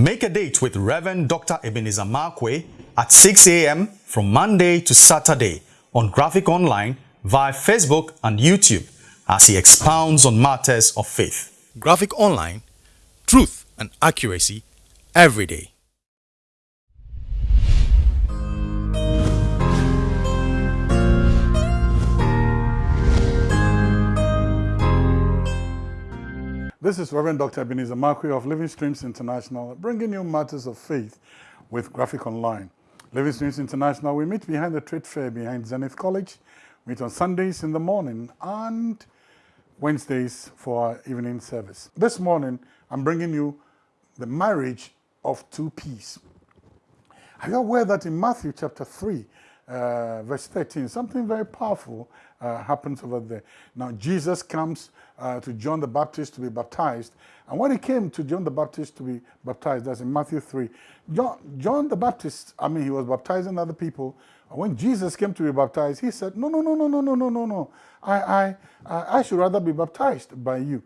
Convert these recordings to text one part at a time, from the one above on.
Make a date with Reverend Dr. Ebenezer Markwei at 6 a.m. from Monday to Saturday on Graphic Online via Facebook and YouTube as he expounds on matters of faith. Graphic Online, truth and accuracy every day. This is Reverend Dr. Ebenezer Markwei of Living Streams International, bringing you matters of faith with Graphic Online. Living Streams International, we meet behind the trade fair behind Zenith College, meet on Sundays in the morning and Wednesdays for our evening service. This morning, I'm bringing you the marriage of two P's. Are you aware that in Matthew chapter 3, uh, verse 13, something very powerful uh, happens over there. Now, Jesus comes uh, to John the Baptist to be baptized. And when he came to John the Baptist to be baptized, that's in Matthew 3, John, John the Baptist, I mean, he was baptizing other people. When Jesus came to be baptized, he said, no, no, no, no, no, no, no, no, no. I, I, I should rather be baptized by you.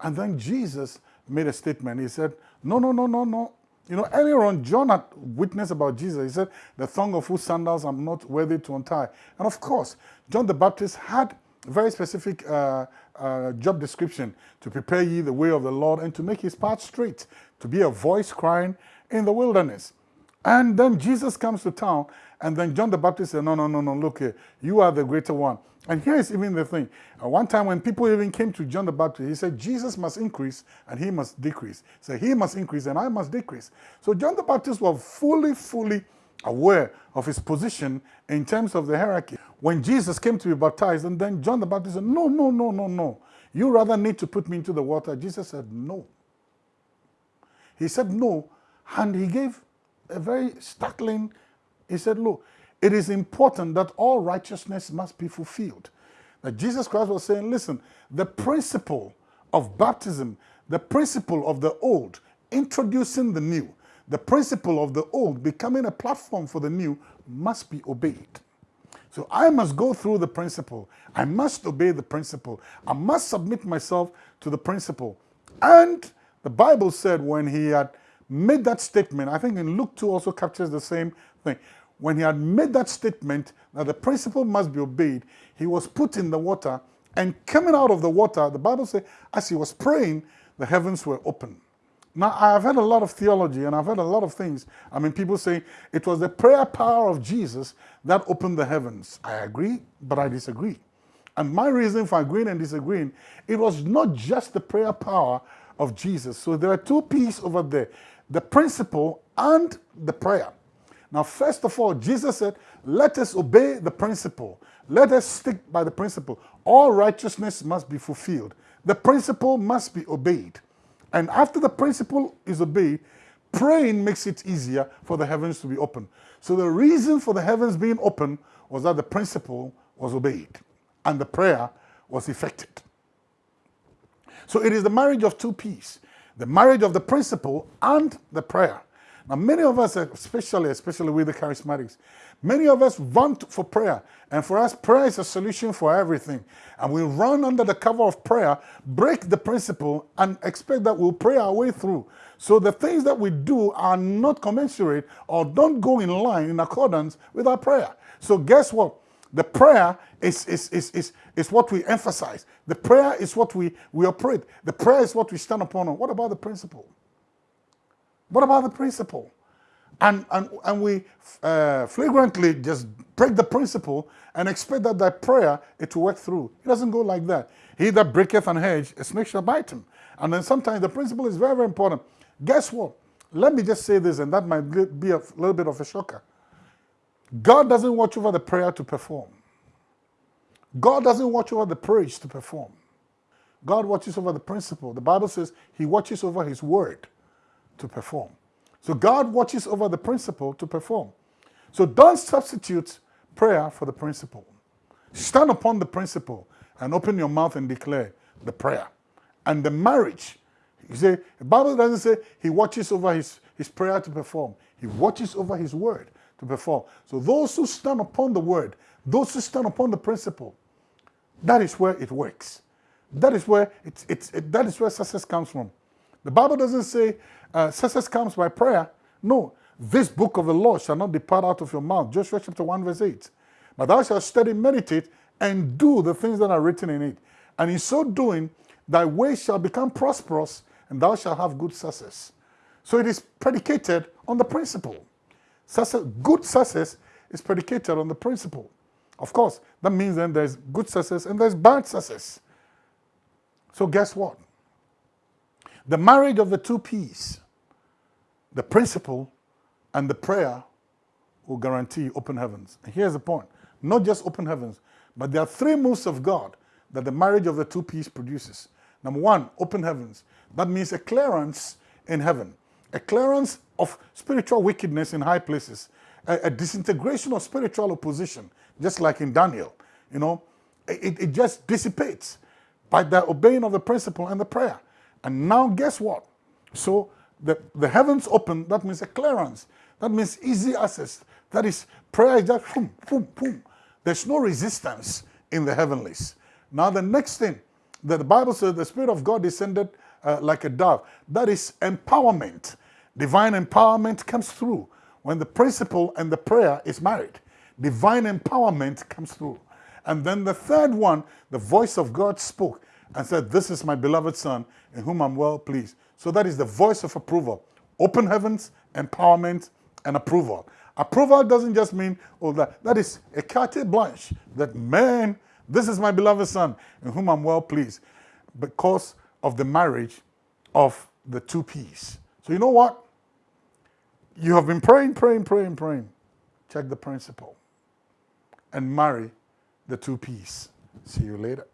And then Jesus made a statement. He said, no, no, no, no, no. You know, earlier on, John had witnessed about Jesus. He said, the thong of whose sandals I'm not worthy to untie. And of course, John the Baptist had a very specific uh, uh, job description to prepare ye the way of the Lord and to make his path straight, to be a voice crying in the wilderness. And then Jesus comes to town, and then John the Baptist said, no, no, no, no, look here, you are the greater one. And here is even the thing. Uh, one time when people even came to John the Baptist, he said, Jesus must increase and he must decrease. So he must increase and I must decrease. So John the Baptist was fully, fully aware of his position in terms of the hierarchy. When Jesus came to be baptized, and then John the Baptist said, no, no, no, no, no. You rather need to put me into the water. Jesus said, no. He said no, and he gave a very startling, he said, look, it is important that all righteousness must be fulfilled. That Jesus Christ was saying, listen, the principle of baptism, the principle of the old, introducing the new, the principle of the old becoming a platform for the new must be obeyed. So I must go through the principle. I must obey the principle. I must submit myself to the principle. And the Bible said when he had made that statement, I think in Luke 2 also captures the same thing when he had made that statement that the principle must be obeyed, he was put in the water and coming out of the water, the Bible says, as he was praying, the heavens were open. Now, I've heard a lot of theology and I've heard a lot of things. I mean, people say it was the prayer power of Jesus that opened the heavens. I agree, but I disagree. And my reason for agreeing and disagreeing, it was not just the prayer power of Jesus. So there are two pieces over there, the principle and the prayer. Now, first of all, Jesus said, let us obey the principle. Let us stick by the principle. All righteousness must be fulfilled. The principle must be obeyed. And after the principle is obeyed, praying makes it easier for the heavens to be open. So the reason for the heavens being open was that the principle was obeyed and the prayer was effected. So it is the marriage of two P's, the marriage of the principle and the prayer. Now, many of us, especially, especially with the charismatics, many of us want for prayer. And for us, prayer is a solution for everything. And we run under the cover of prayer, break the principle, and expect that we'll pray our way through. So the things that we do are not commensurate or don't go in line in accordance with our prayer. So guess what? The prayer is, is, is, is, is what we emphasize. The prayer is what we, we operate. The prayer is what we stand upon. What about the principle? What about the principle? And, and, and we uh, flagrantly just break the principle and expect that that prayer, it will work through. It doesn't go like that. He that breaketh an hedge, a snake shall bite him. And then sometimes the principle is very, very important. Guess what? Let me just say this, and that might be a little bit of a shocker. God doesn't watch over the prayer to perform. God doesn't watch over the praise to perform. God watches over the principle. The Bible says he watches over his word to perform. So God watches over the principle to perform. So don't substitute prayer for the principle. Stand upon the principle and open your mouth and declare the prayer. And the marriage, you say, the Bible doesn't say he watches over his, his prayer to perform. He watches over his word to perform. So those who stand upon the word, those who stand upon the principle, that is where it works. That is where it's, it's, it, that is where success comes from. The Bible doesn't say uh, success comes by prayer. No, this book of the law shall not depart out of your mouth. Joshua chapter 1 verse 8. But thou shalt study, meditate, and do the things that are written in it. And in so doing, thy way shall become prosperous, and thou shalt have good success. So it is predicated on the principle. Success, good success is predicated on the principle. Of course, that means then there's good success and there's bad success. So guess what? The marriage of the two P's, the principle and the prayer will guarantee open heavens. And here's the point. Not just open heavens, but there are three moves of God that the marriage of the two P's produces. Number one, open heavens. That means a clearance in heaven, a clearance of spiritual wickedness in high places, a, a disintegration of spiritual opposition, just like in Daniel. You know, it, it just dissipates by the obeying of the principle and the prayer. And now guess what? So the, the heavens open, that means a clearance. That means easy access. That is, prayer is just boom, boom, boom. There's no resistance in the heavenlies. Now the next thing that the Bible says the Spirit of God descended uh, like a dove. That is empowerment. Divine empowerment comes through when the principle and the prayer is married. Divine empowerment comes through. And then the third one, the voice of God spoke and said, This is my beloved Son, in whom I'm well pleased. So that is the voice of approval. Open heavens, empowerment, and approval. Approval doesn't just mean, all that, that is a carte blanche, that man, this is my beloved Son, in whom I'm well pleased, because of the marriage of the two P's. So you know what? You have been praying, praying, praying, praying. Check the principle and marry the two P's. See you later.